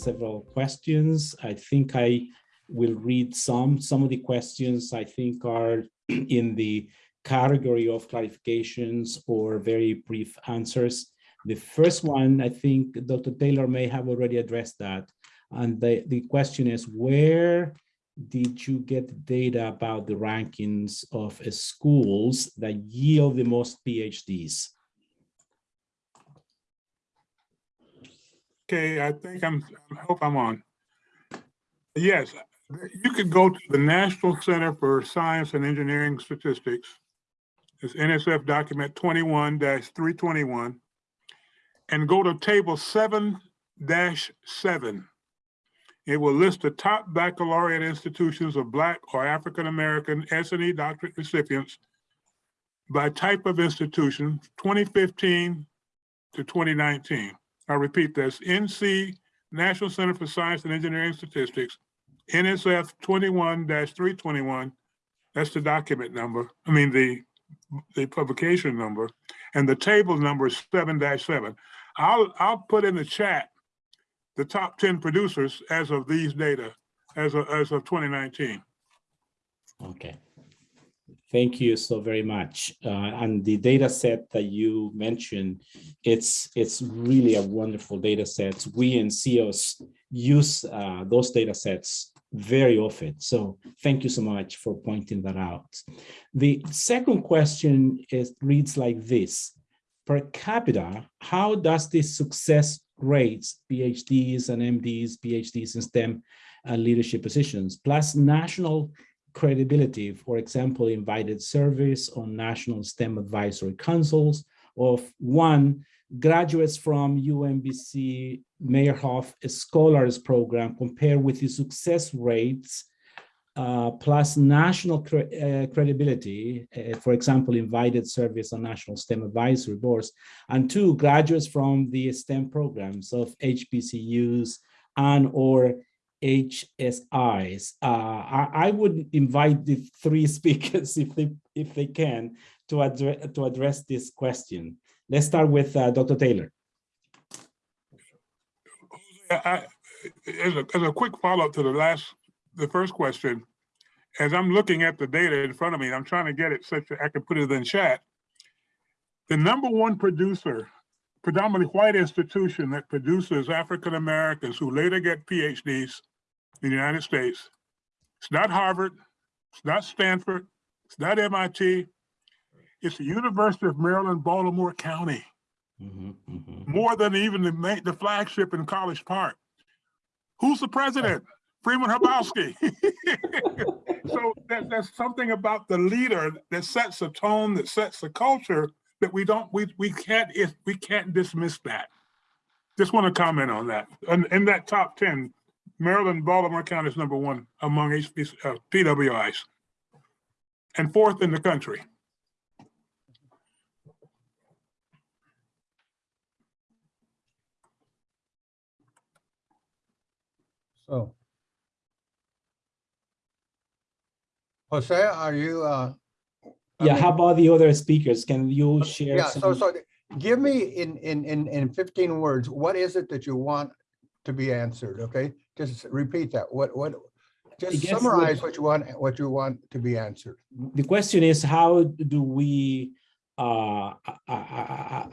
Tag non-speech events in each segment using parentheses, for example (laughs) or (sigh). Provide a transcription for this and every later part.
several questions. I think I will read some. Some of the questions I think are (clears throat) in the category of clarifications or very brief answers. The first one, I think Dr. Taylor may have already addressed that. And the, the question is, where did you get data about the rankings of schools that yield the most PhDs? Okay, I think I'm, I hope I'm on. Yes, you could go to the National Center for Science and Engineering Statistics. It's NSF document twenty-one three twenty-one. And go to table seven seven. It will list the top baccalaureate institutions of Black or African-American S and E doctorate recipients by type of institution, twenty fifteen to twenty nineteen. I repeat this, NC, National Center for Science and Engineering Statistics, NSF twenty-one three twenty-one, that's the document number, I mean, the, the publication number, and the table number is seven seven. I'll, I'll put in the chat the top ten producers as of these data, as of, as of twenty nineteen. Okay. Thank you so very much. Uh, and the data set that you mentioned, it's it's really a wonderful data set. We in CEOs use uh, those data sets very often. So thank you so much for pointing that out. The second question is reads like this. Per capita, how does this success rates, PhDs and MDs, PhDs in STEM and leadership positions, plus national credibility, for example, invited service on national STEM advisory councils of one, graduates from UMBC Meyerhoff Scholars Program compared with the success rates uh, plus national cre uh, credibility, uh, for example, invited service on national STEM advisory boards, and two, graduates from the STEM programs of HBCUs and or HSIs. Uh, I, I, would invite the three (laughs) speakers, if they if they can, to address to address this question. Let's start with uh, Dr. Taylor. I, as, a, as a quick follow-up to the last, the first question, as I'm looking at the data in front of me, I'm trying to get it such that I can put it in chat. The number one producer, predominantly white institution that produces African Americans who later get PhDs in the United States. It's not Harvard, it's not Stanford, it's not MIT. It's the University of Maryland, Baltimore County. Mm -hmm, mm -hmm. More than even the, the flagship in College Park. Who's the president? (laughs) Freeman Hrabowski. (laughs) so that, that's something about the leader that sets the tone, that sets the culture that we don't, we, we can't, we can't dismiss that. Just want to comment on that. And in that top 10, Maryland, Baltimore County is number one among HB, uh, PWIs and fourth in the country. So. Jose, are you? Uh, yeah, mean, how about the other speakers? Can you share? Yeah, some... so, so give me in, in, in, in 15 words, what is it that you want to be answered? Okay, just repeat that. What what? Just summarize what you want. What you want to be answered. The question is, how do we uh,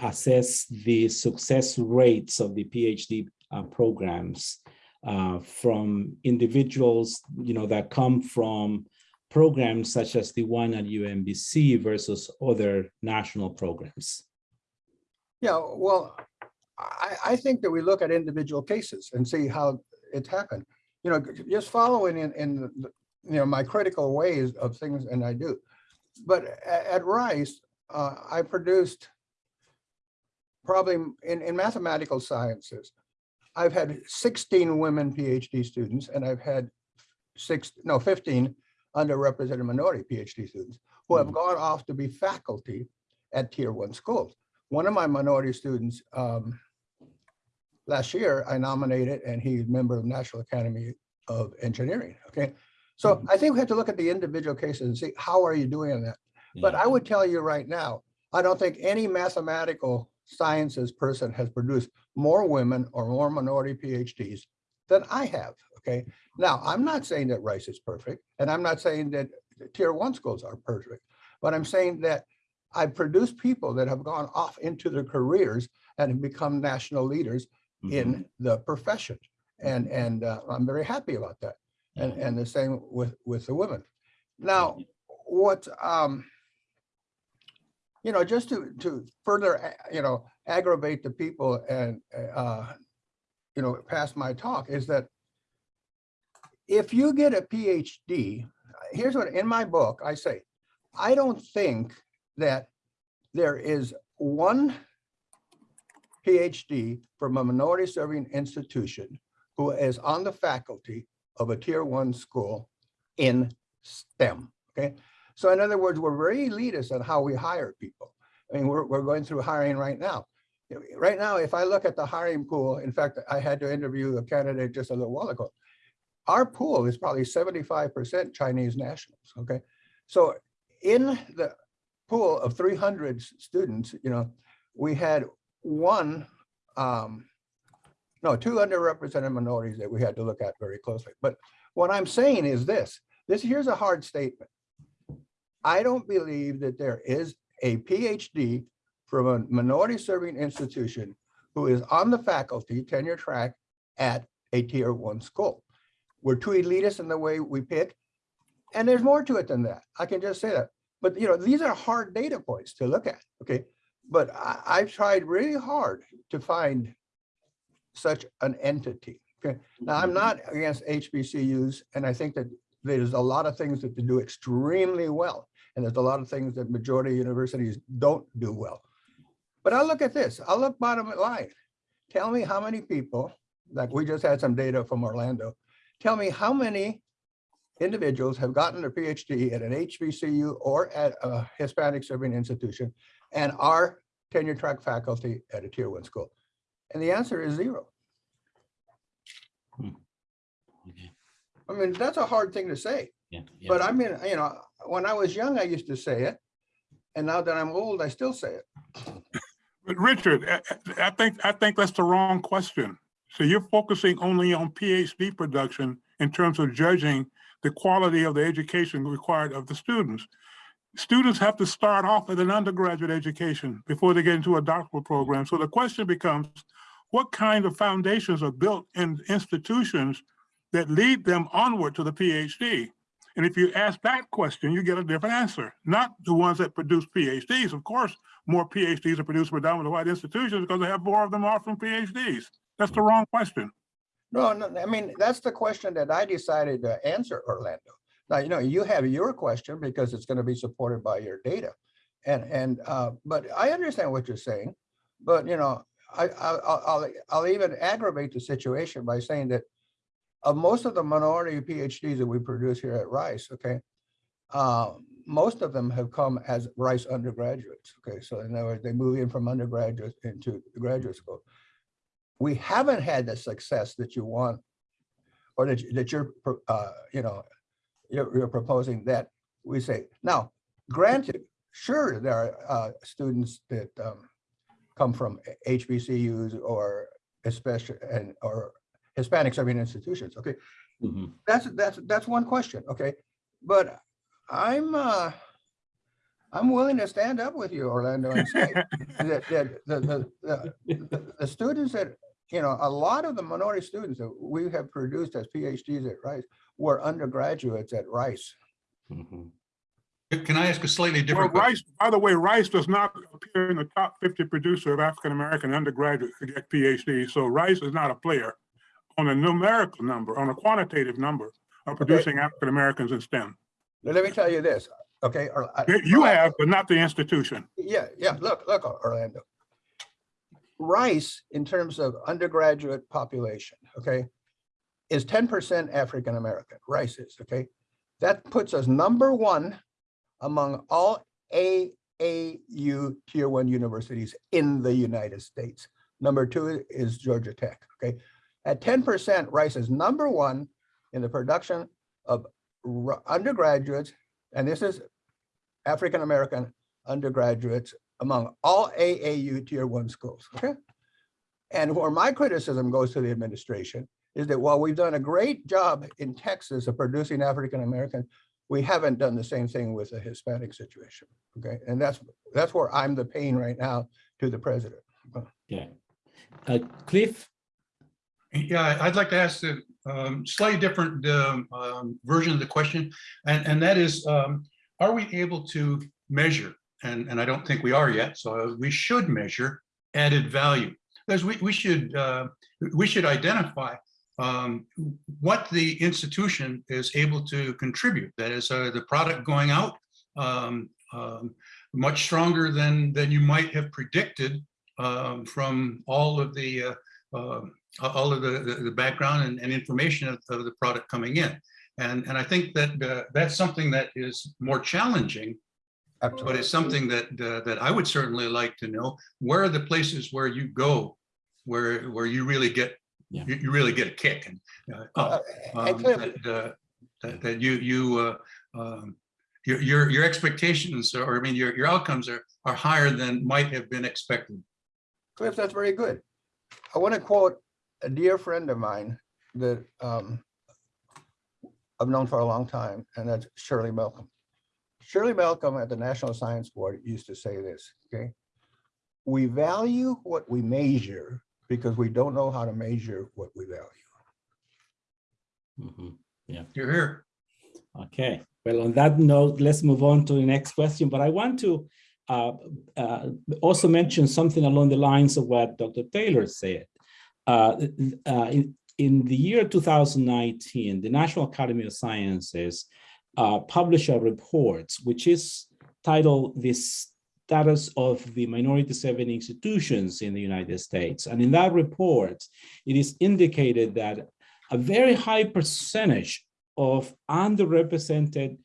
assess the success rates of the PhD uh, programs uh, from individuals, you know, that come from programs such as the one at UMBC versus other national programs? Yeah, well, I, I think that we look at individual cases and see how it's happened. You know, just following in, in the, you know, my critical ways of things, and I do. But at, at Rice, uh, I produced probably in, in mathematical sciences, I've had 16 women PhD students, and I've had six, no, 15 underrepresented minority PhD students who have hmm. gone off to be faculty at tier one schools. One of my minority students um, last year I nominated and he's a member of the National Academy of Engineering. Okay. So mm -hmm. I think we have to look at the individual cases and see how are you doing that. Yeah. But I would tell you right now, I don't think any mathematical sciences person has produced more women or more minority PhDs than I have, okay? Now, I'm not saying that Rice is perfect, and I'm not saying that tier one schools are perfect, but I'm saying that I've produced people that have gone off into their careers and have become national leaders Mhm. in the profession. And, and uh, I'm very happy about that. And, and the same with, with the women. Now, what, um, you know, just to, to further, you know, aggravate the people and, uh, you know, past my talk is that if you get a PhD, here's what, in my book, I say, I don't think that there is one PhD from a minority serving institution who is on the faculty of a tier one school in STEM, okay? So in other words, we're very elitist on how we hire people. I mean, we're, we're going through hiring right now. Right now, if I look at the hiring pool, in fact, I had to interview a candidate just a little while ago. Our pool is probably seventy-five percent Chinese nationals, okay? So in the pool of three hundred students, you know, we had one, um, no, two underrepresented minorities that we had to look at very closely. But what I'm saying is this, this, here's a hard statement. I don't believe that there is a PhD from a minority serving institution who is on the faculty tenure track at a tier one school. We're too elitist in the way we pick. And there's more to it than that. I can just say that. But you know, these are hard data points to look at, okay? But I, I've tried really hard to find such an entity. Okay, now I'm mm-hmm. not against HBCUs, and I think that there's a lot of things that they do extremely well. And there's a lot of things that majority universities don't do well. But I'll look at this, I'll look bottom line. Tell me how many people, like we just had some data from Orlando. Tell me how many individuals have gotten their PhD at an HBCU or at a Hispanic serving institution and are tenure track faculty at a tier one school? And the answer is zero. Hmm. Okay. I mean, that's a hard thing to say, Yeah, yeah. but I mean, you know, when I was young, I used to say it. And now that I'm old, I still say it. But Richard, I- I I think, I think that's the wrong question. So you're focusing only on PhD production in terms of judging the quality of the education required of the students. Students have to start off with an undergraduate education before they get into a doctoral program. So the question becomes, what kind of foundations are built in institutions that lead them onward to the PhD? And if you ask that question, you get a different answer, not the ones that produce PhDs. Of course, more PhDs are produced predominantly white institutions because they have more of them offering PhDs. That's the wrong question. No, no, I mean, that's the question that I decided to answer, Orlando. Now, you know, you have your question because it's going to be supported by your data. And, and, uh, but I understand what you're saying, but you know, I, I'll, I'll even aggravate the situation by saying that of most of the minority PhDs that we produce here at Rice, okay, uh, most of them have come as Rice undergraduates, okay? So in other words, they move in from undergraduate into graduate school we haven't had the success that you want or that, you- that you're, uh, you know, you're, you're proposing that we say, now, granted, sure, there are, uh, students that, um, come from HBCUs or especially, and, or Hispanic serving institutions, okay? Mhm. That's, that's, that's one question, okay? But I'm, uh, I'm willing to stand up with you, Orlando, and say (laughs) that, that, the, the, the, the- the students that, you know, a lot of the minority students that we have produced as PhDs at Rice were undergraduates at Rice. Mhm. Can I ask a slightly Well, different question? Rice, by the way, Rice does not appear in the top 50 producer of African-American undergraduates to get PhD. So Rice is not a player on a numerical number, on a quantitative number of producing African-Americans in STEM. Let me tell you this, okay? You have, but not the institution. Yeah, yeah, look, look, Orlando. Rice, in terms of undergraduate population, okay, is ten percent African-American, Rice is, okay? That puts us number one among all AAU tier one universities in the United States. Number two is Georgia Tech, okay? At ten percent, Rice is number one in the production of undergraduates, and this is African-American undergraduates among all AAU tier one schools, okay? And where my criticism goes to the administration is that while we've done a great job in Texas of producing African Americans, we haven't done the same thing with the Hispanic situation. Okay, and that's, that's where I'm the pain right now to the president. Yeah. Uh, Cliff, Yeah, I'd like to ask a um, slightly different um, um, version of the question. And, and that is, um, are we able to measure? And, and I don't think we are yet, so we should measure added value. Because we, we should, uh, we should identify um, what the institution is able to contribute. That is, uh, the product going out um, um, much stronger than, than you might have predicted um, from all of the uh, a- all of the, the, the background and, and information of, of the product coming in. And, and I think that uh, that's something that is more challenging, but it's something that, uh, that I would certainly like to know. Where are the places where you go, where, where you really get, Yeah. you, you really get a kick and, uh, Uh, oh, um, that, uh, that, that you, you, uh, um, your, your, your expectations, or I mean, your, your outcomes are, are higher than might have been expected. Cliff, that's very good. I want to quote a dear friend of mine that um, I've known for a long time, and that's Shirley Malcolm. Shirley Malcolm at the National Science Board used to say this, okay? We value what we measure because we don't know how to measure what we value. Mhm. You're here. Okay, well, on that note, let's move on to the next question, but I want to uh, uh, also mention something along the lines of what Dr. Taylor said. Uh, uh, in, in the year 2019, the National Academy of Sciences uh, published a report, which is titled The Status of the Minority Serving Institutions in the United States. And in that report, it is indicated that a very high percentage of underrepresented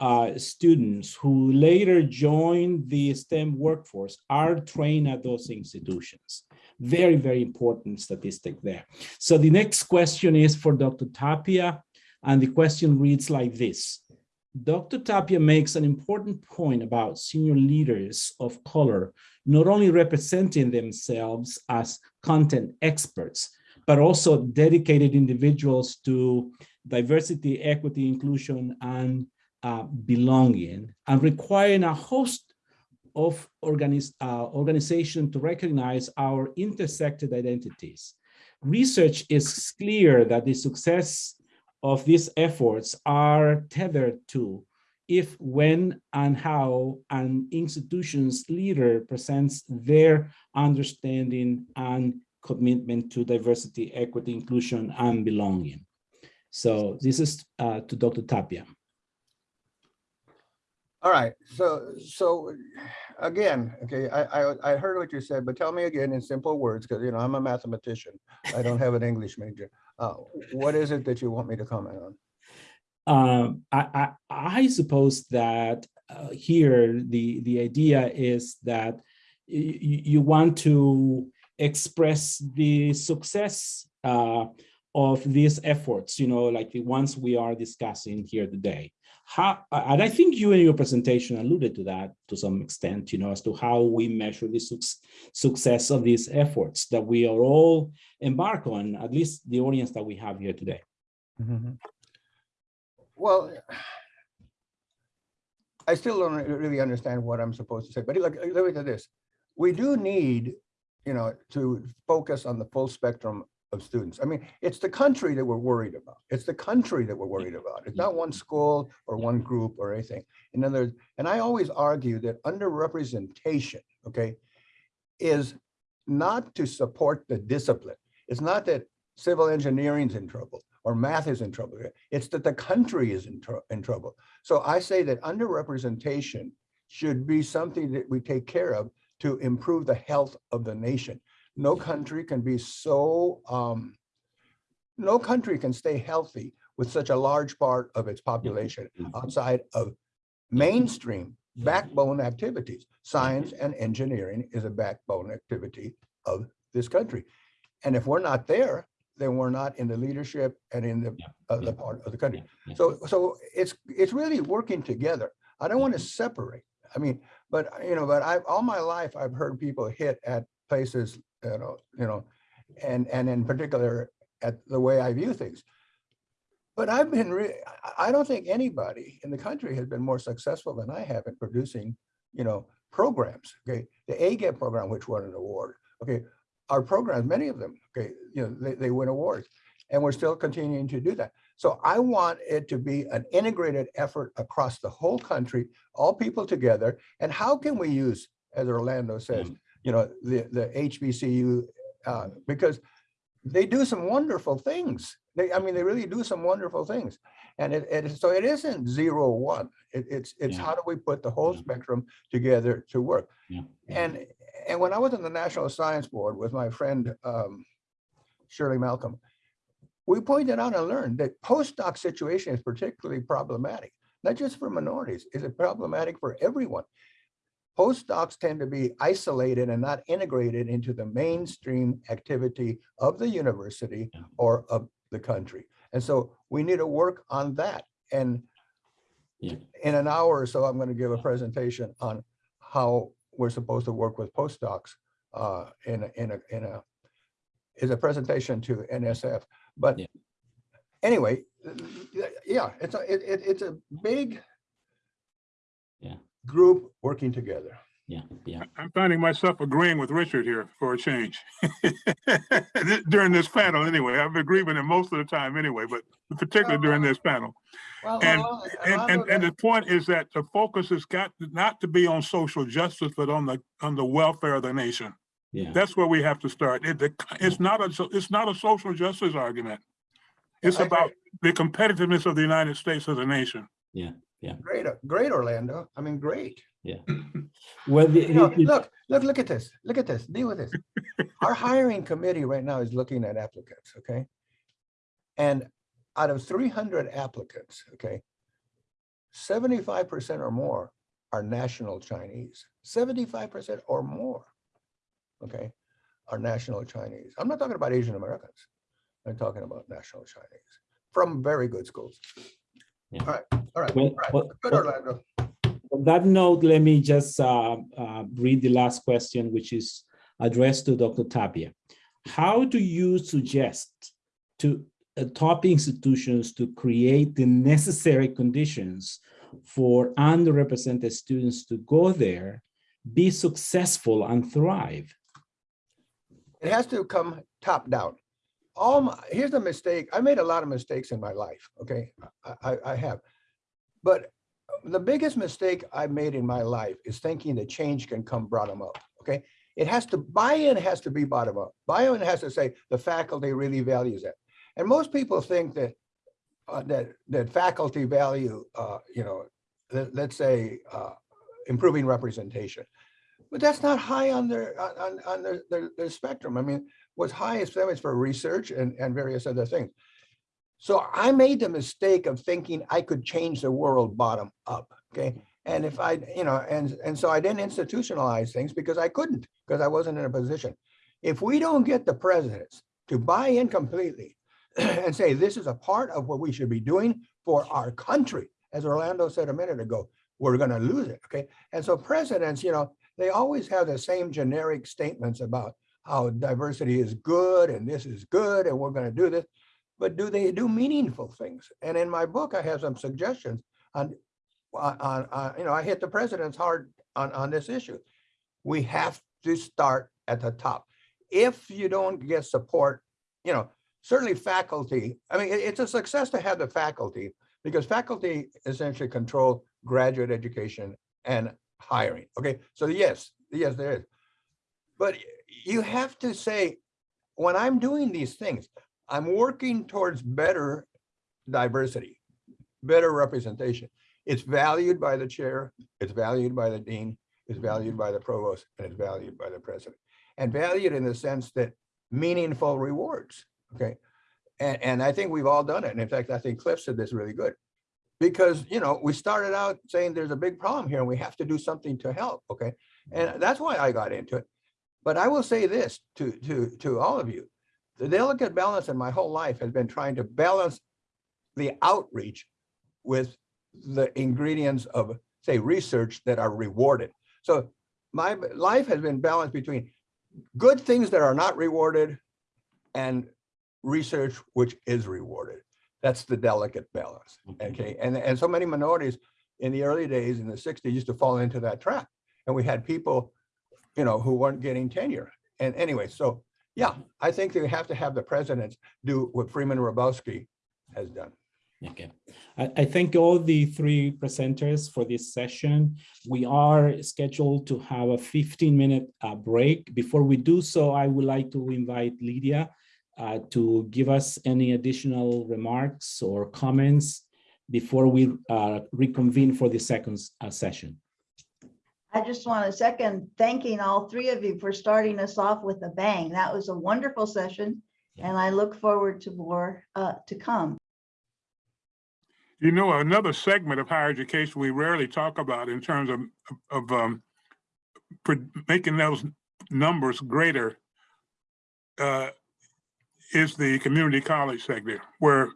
uh, students who later join the STEM workforce are trained at those institutions. Very, very important statistic there. So the next question is for Dr. Tapia, and the question reads like this. Dr. Tapia makes an important point about senior leaders of color not only representing themselves as content experts, but also dedicated individuals to diversity, equity, inclusion, and uh, belonging, and requiring a host of organiz uh, organization to recognize our intersected identities. Research is clear that the success of these efforts are tethered to if, when, and how an institution's leader presents their understanding and commitment to diversity, equity, inclusion, and belonging. So this is uh, to Dr. Tapia. All right, so, so again, okay, I, I, I heard what you said, but tell me again in simple words, because, you know, I'm a mathematician. I don't have an English major. Uh, What is it that you want me to comment on? Um, I, I, I suppose that uh, here the, the idea is that you want to express the success uh, of these efforts, you know, like the ones we are discussing here today. How, and I think you in your presentation alluded to that to some extent, you know, as to how we measure the suc- success of these efforts that we are all embark on, at least the audience that we have here today. Mm-hmm. Well, I still don't really understand what I'm supposed to say, but look, let me say this. We do need, you know, to focus on the full spectrum of students. I mean, it's the country that we're worried about. It's the country that we're worried about. It's not one school or one group or anything. In other, words, and I always argue that underrepresentation, okay, is not to support the discipline. It's not that civil engineering's in trouble or math is in trouble. It's that the country is in, tr- in trouble. So I say that underrepresentation should be something that we take care of to improve the health of the nation. No country can be so, um, no country can stay healthy with such a large part of its population outside of mainstream backbone activities. Science and engineering is a backbone activity of this country. And if we're not there, then we're not in the leadership and in the, uh, the part of the country. So, so it's, it's really working together. I don't want to separate. I mean, but you know, but I, all my life, I've heard people hit at places, you know, you know, and, and in particular, at the way I view things. But I've been, re- I- don't think anybody in the country has been more successful than I have in producing, you know, programs, okay? The AGEP program, which won an award, okay? Our programs, many of them, okay, you know, they, they win awards. And we're still continuing to do that. So I want it to be an integrated effort across the whole country, all people together. And how can we use, as Orlando says, Mm. You know, the, the HBCU, uh, because they do some wonderful things. They, I mean, they really do some wonderful things. And it, it, so it isn't zero one. It, it's, it's Yeah. how do we put the whole Yeah. spectrum together to work? Yeah. And, and when I was in the National Science Board with my friend um, Shirley Malcolm, we pointed out and learned that postdoc situation is particularly problematic, not just for minorities, is it problematic for everyone? Postdocs tend to be isolated and not integrated into the mainstream activity of the university or of the country. And so we need to work on that. And Yeah. in an hour or so, I'm going to give a presentation on how we're supposed to work with postdocs uh, in, a- in a, in a, is a presentation to NSF. But Yeah. anyway, yeah, it's a, it, it- it's a big Yeah. Group working together. Yeah, yeah. I'm finding myself agreeing with Richard here for a change. (laughs) During this panel, anyway. I've agreed with him most of the time anyway, but particularly oh, during this panel. Well, And- well, And, and, Armando, and the point is that the focus has got not to be on social justice, but on the, on the welfare of the nation. Yeah, That's where we have to start. It, the- it's not a, it's not a social justice argument. It's I agree. about the competitiveness of the United States as a nation. Great, uh, great Orlando. I mean, great. Yeah. (laughs) Well, the, You know, the- the- look, look, look at this. Look at this. Deal with this. (laughs) Our hiring committee right now is looking at applicants, okay? And out of three hundred applicants, okay, seventy-five percent or more are national Chinese. Seventy-five percent or more, okay, are national Chinese. I'm not talking about Asian Americans. I'm talking about national Chinese from very good schools. Yeah. All right, all right, Well, all right. well, Good, Orlando. On that note, let me just uh, uh, read the last question, which is addressed to Dr. Tapia. How do you suggest to uh, top institutions to create the necessary conditions for underrepresented students to go there, be successful and thrive? It has to come top down. All my, here's the mistake. I made a lot of mistakes in my life, okay? I, I, I have. But the biggest mistake I made in my life is thinking that change can come bottom up, okay? It has to, buy-in has to be bottom up. Buy-in has to say the faculty really values it. And most people think that, uh, that, that faculty value, uh, you know, let, let's say, uh, improving representation. But that's not high on their, on, on- on their, their, their spectrum. I mean, what's high them for research and, and various other things. So I made the mistake of thinking I could change the world bottom up, okay? And if I, you know, and, and so I didn't institutionalize things because I couldn't, because I wasn't in a position. If we don't get the presidents to buy in completely (clears throat) and say, this is a part of what we should be doing for our country, as Orlando said a minute ago, we're gonna lose it, okay? And so presidents, you know, they always have the same generic statements about how diversity is good and this is good and we're gonna do this. But do they do meaningful things? And in my book, I have some suggestions on, on, on- on, you know, I hit the presidents hard on, on this issue. We have to start at the top. If you don't get support, you know, certainly faculty, I mean, it- it's a success to have the faculty because faculty essentially control graduate education and hiring. Okay, so yes, yes, there is. But you have to say, when I'm doing these things, I'm working towards better diversity, better representation. It's valued by the chair, it's valued by the dean, it's valued by the provost, and it's valued by the president. And valued in the sense that meaningful rewards, okay? And, and I think we've all done it. And in fact, I think Cliff said this really good. Because, you know, we started out saying there's a big problem here and we have to do something to help, okay? And that's why I got into it. But I will say this to, to, to all of you. The delicate balance in my whole life has been trying to balance the outreach with the ingredients of, say, research that are rewarded. So my life has been balanced between good things that are not rewarded and research which is rewarded. That's the delicate balance, mm-hmm. okay? And, and so many minorities in the early days in the sixties used to fall into that trap. And we had people, you know, who weren't getting tenure. And anyway, so, yeah, I think they have to have the presidents do what Freeman Hrabowski has done. Okay, I, I thank all the three presenters for this session. We are scheduled to have a 15 minute uh, break. Before we do so, I would like to invite Lydia uh, to give us any additional remarks or comments before we uh, reconvene for the second uh, session. I just want to second thanking all three of you for starting us off with a bang. That was a wonderful session. And I look forward to more uh, to come. You know, another segment of higher education we rarely talk about in terms of, of, um, making those numbers greater uh, is the community college sector, where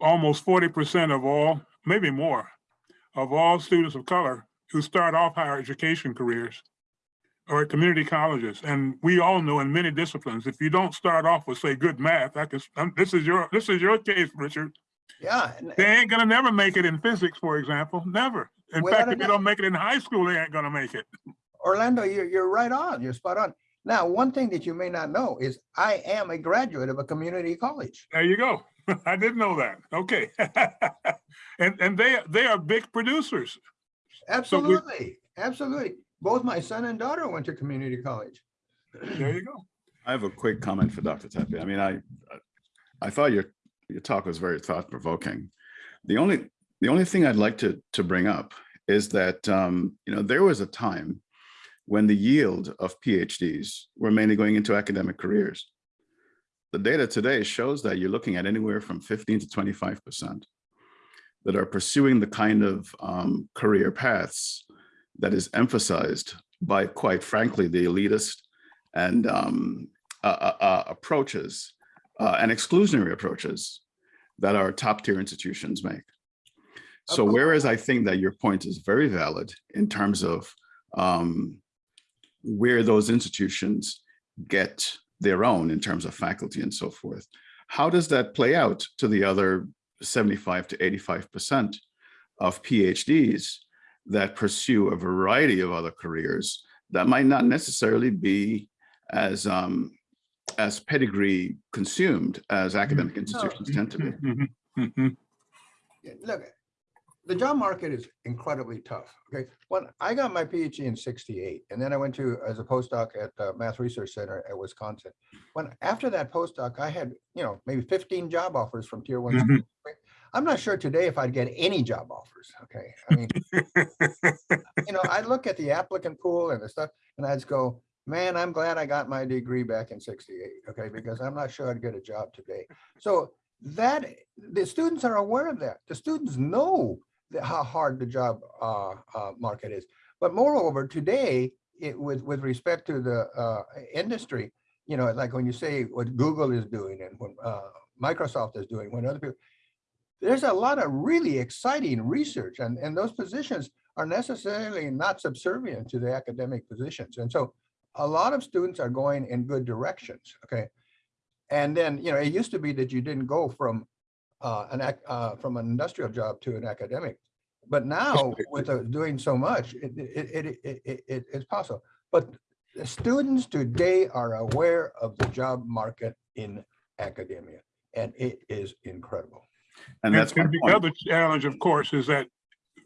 almost forty percent of all, maybe more, of all students of color who start off higher education careers or at community colleges. And we all know in many disciplines, if you don't start off with, say, good math, I can, um, this is your, this is your case, Richard. Yeah, They ain't gonna never make it in physics, for example, never. In fact, if they don't make it in high school, they ain't gonna make it. Orlando, you're, you're right on, you're spot on. Now, one thing that you may not know is I am a graduate of a community college. There you go. (laughs) I didn't know that. Okay. (laughs) And, and they, they are big producers. Absolutely, absolutely. Both my son and daughter went to community college. There you go. I have a quick comment for Dr. Tapia. I mean, I, I thought your, your talk was very thought provoking. The only, the only thing I'd like to, to bring up is that, um, you know, there was a time when the yield of PhDs were mainly going into academic careers. The data today shows that you're looking at anywhere from 15 to 25% that are pursuing the kind of um, career paths that is emphasized by, quite frankly, the elitist and um, uh, uh, approaches uh, and exclusionary approaches that our top tier institutions make. So whereas I think that your point is very valid in terms of um, where those institutions get their own in terms of faculty and so forth, how does that play out to the other 75 to 85% of PhDs that pursue a variety of other careers that might not necessarily be as um, as pedigree consumed as academic institutions tend to be. Mhm, mhm. Look, the job market is incredibly tough, okay? When I got my PhD in sixty-eight, and then I went to, as a postdoc at the Math Research Center at Wisconsin. When, after that postdoc, I had, you know, maybe fifteen job offers from tier one. Mhm. I'm not sure today if I'd get any job offers, okay? I mean, you know, I look at the applicant pool and the stuff, and I just go, man, I'm glad I got my degree back in sixty-eight, okay? Because I'm not sure I'd get a job today. So that, the students are aware of that. The students know that how hard the job uh, uh, market is. But moreover, today, it with, with respect to the uh, industry, you know, like when you say what Google is doing and what uh, Microsoft is doing, when other people, there's a lot of really exciting research and, and those positions are necessarily not subservient to the academic positions. And so a lot of students are going in good directions, okay? And then, you know, it used to be that you didn't go from uh, an, ac- uh, from an industrial job to an academic. But now with uh, doing so much, it, it, it, it, it, it- it's possible. But the students today are aware of the job market in academia and it is incredible. And that's And the point. other challenge, of course, is that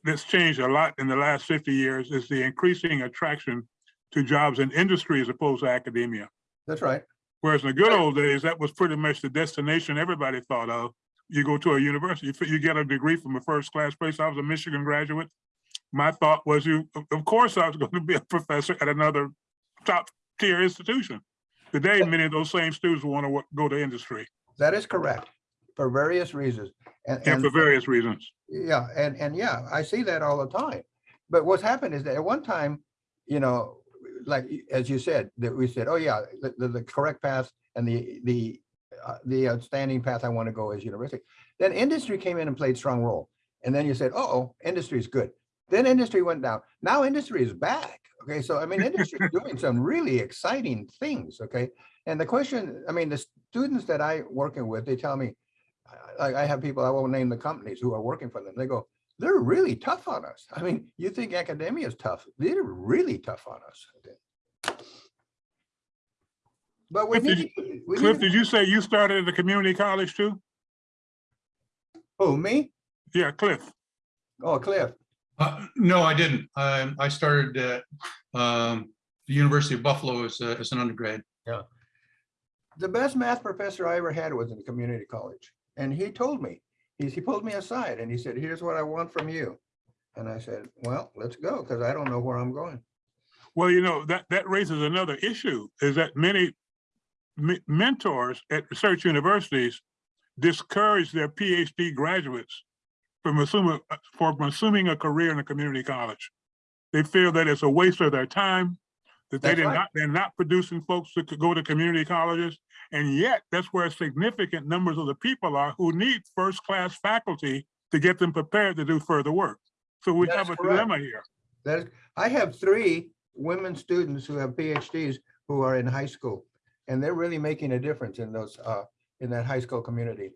that's changed a lot in the last fifty years is the increasing attraction to jobs in industry as opposed to academia. That's right. Whereas in the good old days, that was pretty much the destination everybody thought of. You go to a university, you get a degree from a first class place. I was a Michigan graduate. My thought was you, of- of course, I was going to be a professor at another top tier institution. Today, many of those same students want to go to industry That is correct for various reasons. And, and and for various reasons. Yeah, and, and yeah, I see that all the time. But what's happened is that at one time, you know, like, as you said, that we said, oh yeah, the, the, the correct path and the, the, uh, the outstanding path I want to go is university. Then industry came in and played strong role. And then you said, oh, industry is good. Then industry went down. Now industry is back. Okay, so I mean, industry is doing some really exciting things, okay? And the question, I mean, the students that I working with, they tell me, I, I have people, I won't name the companies who are working for them. They go, they're really tough on us. I mean, you think academia is tough. They're really tough on us. But we Cliff, did need. we Cliff, need- did you say you started at the community college too? Who, me? Yeah, Cliff. Oh, Cliff. Uh, No, I didn't. I, I started at um, the University of Buffalo as, a- as an undergrad. Yeah. The best math professor I ever had was in the community college. And he told me, he, he pulled me aside and he said, here's what I want from you. And I said, well, let's go, because I don't know where I'm going. Well, you know, that, that raises another issue, is that many me- mentors at research universities discourage their PhD graduates from assuming, uh, from assuming a career in a community college. They feel that it's a waste of their time, that they did right. not, they're not producing folks that could go to community colleges. And yet, that's where significant numbers of the people are who need first-class faculty to get them prepared to do further work. So we That have a correct. dilemma here. That is, I have three women students who have PhDs who are in high school. And they're really making a difference in those, uh, in that high school community.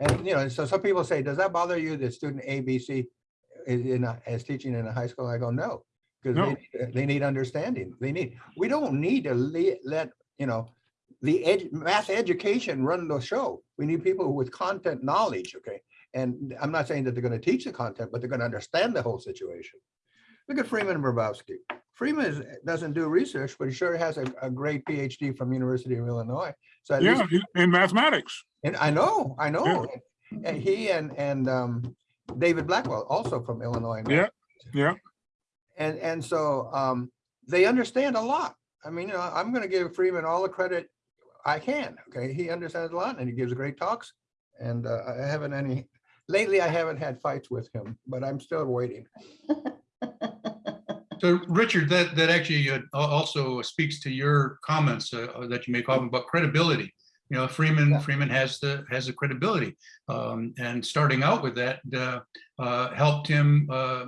And, you know, so some people say, does that bother you that student ABC is in, a- is teaching in a high school? I go, no. Because No. they, need- they need understanding. They need, we don't need to le- let, you know, the ed, math education run the show. We need people with content knowledge, okay? And I'm not saying that they're gonna teach the content, but they're gonna understand the whole situation. Look at Freeman Hrabowski. Freeman is, doesn't do research, but he sure has a, a great PhD from University of Illinois. So at least, Yeah, in mathematics. and I know, I know. Yeah. And he and, and um, David Blackwell, also from Illinois. Yeah, yeah. And, and so um, they understand a lot. I mean, you know, I'm gonna give Freeman all the credit I can, okay? He understands a lot and he gives great talks. And uh, I haven't any, lately I haven't had fights with him, but I'm still waiting. (laughs) So Richard, that, that actually uh, also speaks to your comments uh, uh, that you make often about credibility. You know, Freeman, Yeah. Freeman has the, has the credibility. Um, And starting out with that uh, uh, helped him uh,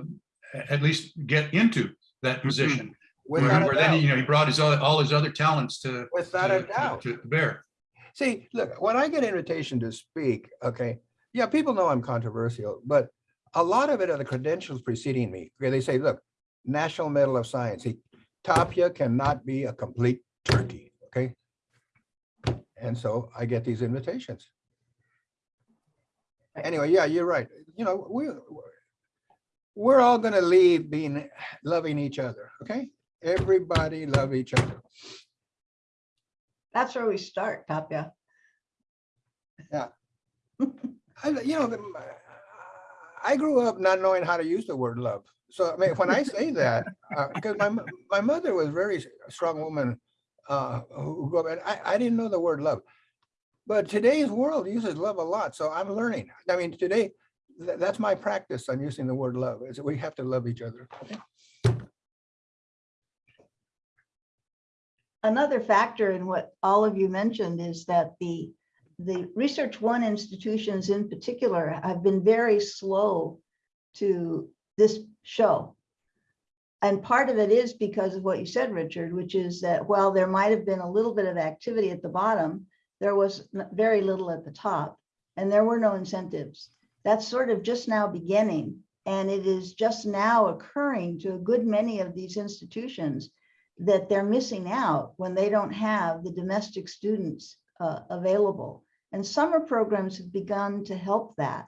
at least get into that position. Where Without where a then, you know, he brought his, other- all his other talents to. without a to- to- doubt. To bear. See, look, when I get invitation to speak, okay, yeah, people know I'm controversial, but a lot of it are the credentials preceding me. Okay, they say, look, National Medal of Science, he, Tapia cannot be a complete turkey, okay? And so I get these invitations. Anyway, yeah, you're right. You know, we, we're all gonna leave being, loving each other, okay? Everybody love each other. That's where we start, Tapia. I, you know, the- I grew up not knowing how to use the word love. So I mean, when I say that, because my, my mother was a very strong woman uh, who grew up, and I, I didn't know the word love. But today's world uses love a lot, so I'm learning. I mean, today, tha- that's my practice on using the word love, is we have to love each other. Another factor in what all of you mentioned is that the, the Research One institutions in particular have been very slow to this show. And part of it is because of what you said, Richard, which is that while there might have been a little bit of activity at the bottom, there was very little at the top, and there were no incentives. That's sort of just now beginning, and it is just now occurring to a good many of these institutions that they're missing out when they don't have the domestic students uh, available. And summer programs have begun to help that.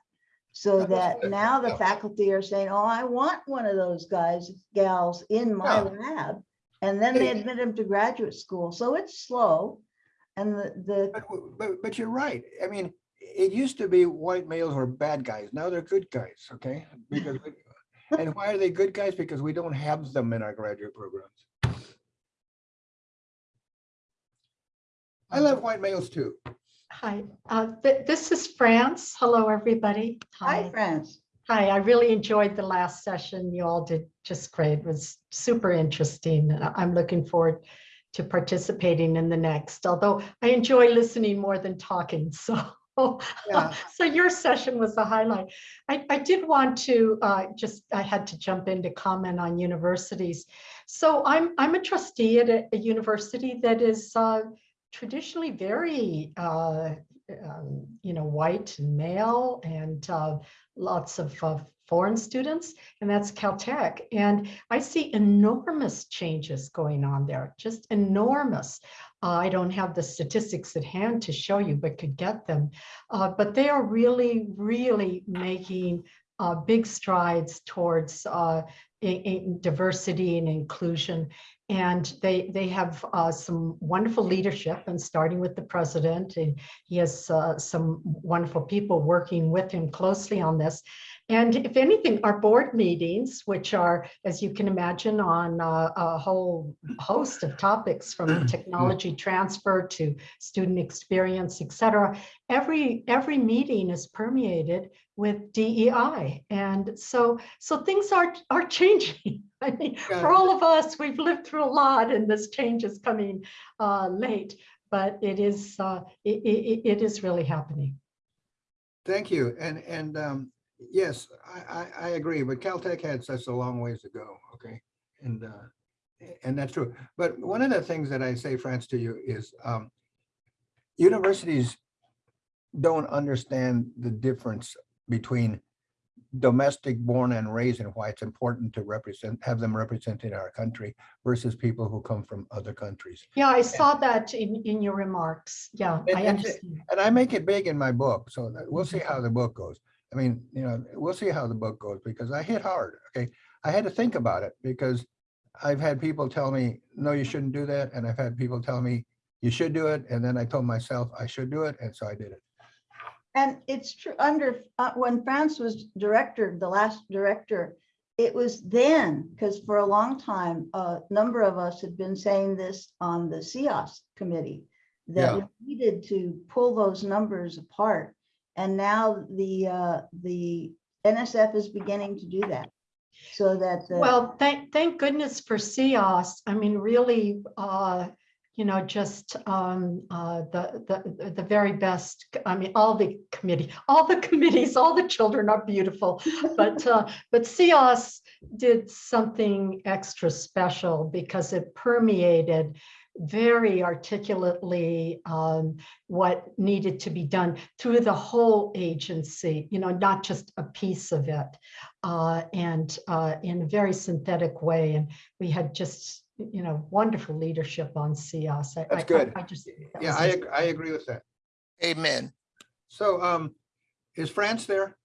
So that now the faculty are saying, oh, I want one of those guys, gals in my Yeah. lab. And then they admit them to graduate school. So it's slow. And the, the, But, but, but you're right. I mean, it used to be white males were bad guys. Now they're good guys, okay? Because, we- (laughs) and why are they good guys? Because we don't have them in our graduate programs. I love white males too. Hi, uh, th- this is France. Hello, everybody. hi, friends. Hi, I really enjoyed the last session. You all did just great. It was super interesting. I'm looking forward to participating in the next, although I enjoy listening more than talking, (laughs) so Yeah. so your session was the highlight. I, I did want to uh, just, I had to jump in to comment on universities. So I'm, I'm a trustee at a, a university that is uh, traditionally very, uh, um, you know, white and male and uh, lots of uh, foreign students, and that's Caltech. And I see enormous changes going on there, just enormous. Uh, I don't have the statistics at hand to show you, but could get them. Uh, but they are really, really making uh, big strides towards in, in diversity and inclusion. And they they have uh, some wonderful leadership, and starting with the president, and he has uh, some wonderful people working with him closely on this. And if anything, our board meetings, which are, as you can imagine, on uh, a whole host of topics from (clears throat) technology transfer to student experience, et cetera, every, every meeting is permeated with DEI. And so, so things are, are changing. (laughs) I mean, for all of us, we've lived through a lot and this change is coming uh, late, but it is, uh, it, it, it is really happening. Thank you. And, and, um, yes, I, I, I agree, but Caltech had such a long ways to go, okay? And, uh, and that's true. But one of the things that I say, France, to you is, um, universities don't understand the difference between domestic born and raised and why it's important to represent, have them represented in our country versus people who come from other countries. Yeah, I saw that in, in your remarks. Yeah, And- I understand. And I make it big in my book, so that- we'll see how the book goes. I mean, you know, we'll see how the book goes because I hit hard, okay? I had to think about it because I've had people tell me, no, you shouldn't do that. And I've had people tell me, you should do it. And then I told myself I should do it. And so I did it. And it's true, under, uh, when France was director, the last director, it was then, because for a long time, a number of us had been saying this on the CEOSE committee, that we needed to pull those numbers apart. And now the, uh, the NSF is beginning to do that. So that, Well, thank, thank goodness for CEOSE. I mean, really, uh, you know, just um, uh, the, the, the very best, I mean, all the committee, all the committees, all the children are beautiful. But, uh, but CEOSE did something extra special because it permeated very articulately um, what needed to be done through the whole agency, you know, not just a piece of it. Uh, and uh, in a very synthetic way. And we had just, you know, wonderful leadership on CEOSE. I- I- That's good. I just. that Yeah, was I, a- I agree with that. Amen. So, um, is France there?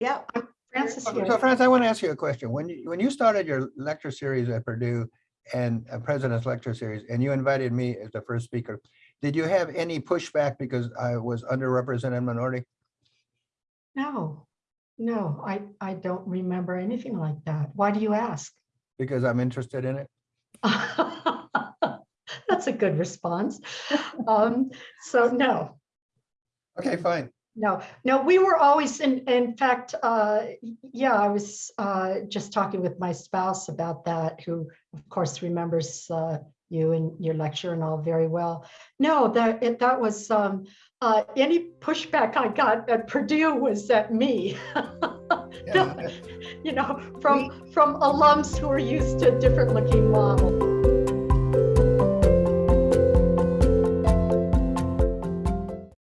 yeah, Francis So here. France, I want to ask you a question. When you, when you started your lecture series at Purdue and a President's Lecture Series, and you invited me as the first speaker, did you have any pushback because I was underrepresented minority? No, no, I, I don't remember anything like that. Why do you ask? Because I'm interested in it? (laughs) That's a good response. Um, So no, Okay, fine. No, no, we were always, in, in fact, uh, yeah, I was, uh, just talking with my spouse about that, who of course remembers, uh, you and your lecture and all very well. No, that, it, that was, um, uh, any pushback I got at Purdue was at me. (laughs) Yeah, (laughs) You know, from, from alums who are used to different looking models.